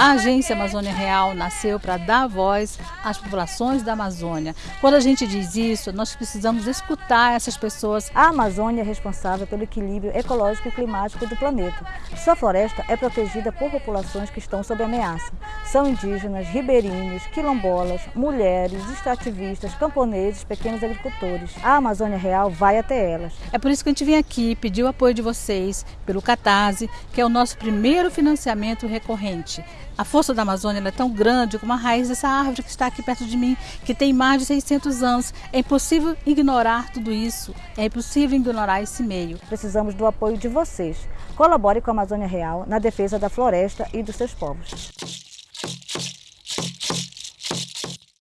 A Agência Amazônia Real nasceu para dar voz às populações da Amazônia. Quando a gente diz isso, nós precisamos escutar essas pessoas. A Amazônia é responsável pelo equilíbrio ecológico e climático do planeta. Sua floresta é protegida por populações que estão sob ameaça. São indígenas, ribeirinhos, quilombolas, mulheres, extrativistas, camponeses, pequenos agricultores. A Amazônia Real vai até elas. É por isso que a gente vem aqui pedir o apoio de vocês pelo Catarse, que é o nosso primeiro financiamento recorrente. A força da Amazônia é tão grande como a raiz dessa árvore que está aqui perto de mim, que tem mais de 600 anos. É impossível ignorar tudo isso, é impossível ignorar esse meio. Precisamos do apoio de vocês. Colabore com a Amazônia Real na defesa da floresta e dos seus povos.